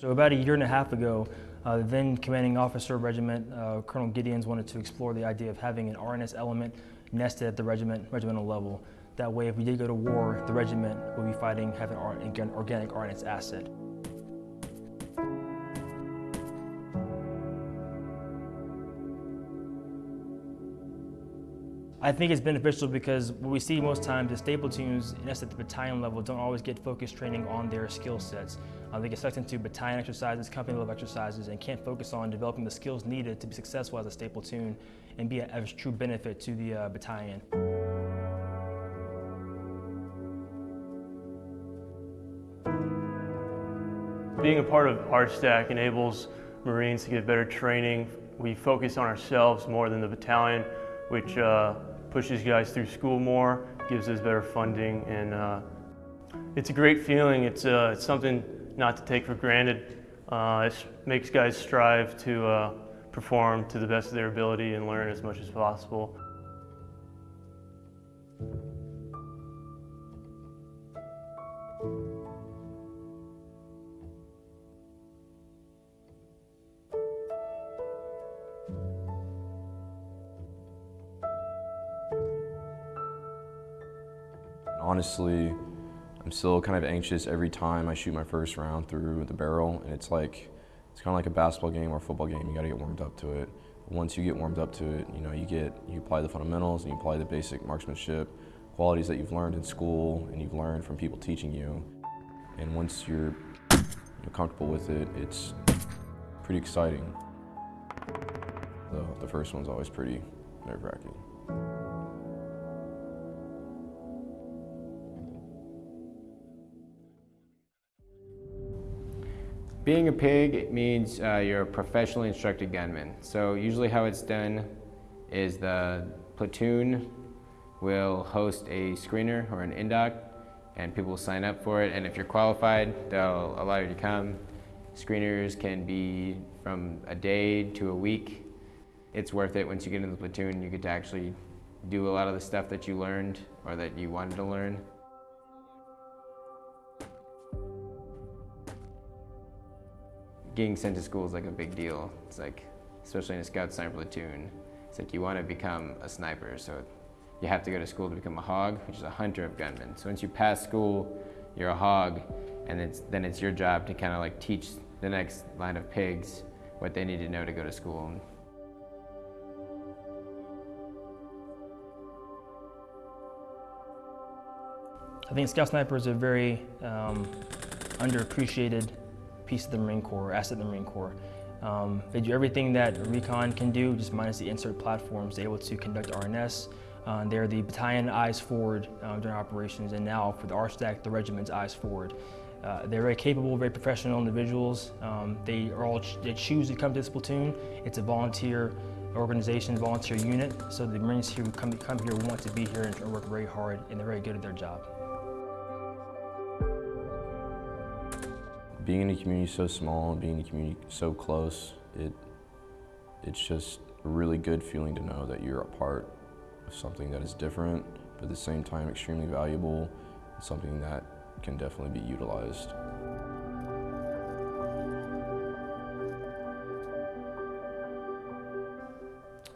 So about a year and a half ago, uh, the then commanding officer of regiment, uh, Colonel Gideons, wanted to explore the idea of having an RNS element nested at the regiment, regimental level. That way, if we did go to war, the regiment would be fighting, having an organic RNS asset. I think it's beneficial because what we see most times is stay teams, that's at the battalion level, don't always get focused training on their skill sets. They get sucked into battalion exercises, company level exercises, and can't focus on developing the skills needed to be successful as a stay platoon and be a, true benefit to the uh, battalion. Being a part of RSTAC enables Marines to get better training. We focus on ourselves more than the battalion, which uh, pushes guys through school more, gives us better funding, and uh, it's a great feeling. It's, uh, it's something not to take for granted. Uh, it makes guys strive to uh, perform to the best of their ability and learn as much as possible. Honestly, I'm still kind of anxious every time I shoot my first round through the barrel, and it's like, it's kind of like a basketball game or a football game. You got to get warmed up to it. Once you get warmed up to it, you know, you get, you apply the fundamentals and you apply the basic marksmanship qualities that you've learned in school and you've learned from people teaching you. And once you're, you're comfortable with it, it's pretty exciting. The, the first one's always pretty nerve-wracking. Being a pig means uh, you're a professionally instructed gunman. So usually how it's done is the platoon will host a screener or an indoc and people will sign up for it and if you're qualified they'll allow you to come. Screeners can be from a day to a week. It's worth it once you get into the platoon you get to actually do a lot of the stuff that you learned or that you wanted to learn. Getting sent to school is like a big deal. It's like, especially in a scout sniper platoon, it's like you want to become a sniper. So you have to go to school to become a hog, which is a hunter of gunmen. So once you pass school, you're a hog, and it's, then it's your job to kind of like teach the next line of pigs what they need to know to go to school. I think Scout Sniper is a very um, underappreciated piece of the Marine Corps, asset of the Marine Corps. Um, they do everything that recon can do, just minus the insert platforms. They're able to conduct RNS. Uh, they're the battalion eyes forward uh, during operations, and now for the RSTAC, the regiment's eyes forward. Uh, they're very capable, very professional individuals. Um, they are all ch they choose to come to this platoon. It's a volunteer organization, volunteer unit. So the Marines here come, come here want to be here and work very hard, and they're very good at their job. Being in a community so small and being in a community so close, it it's just a really good feeling to know that you're a part of something that is different, but at the same time extremely valuable, something that can definitely be utilized.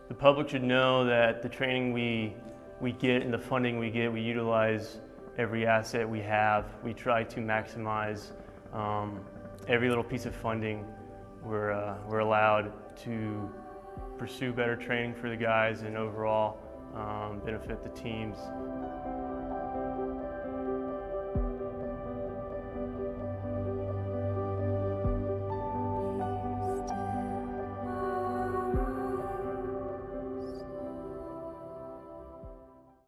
The public should know that the training we, we get and the funding we get, we utilize every asset we have. We try to maximize um, every little piece of funding, we're, uh, we're allowed to pursue better training for the guys and overall um, benefit the teams.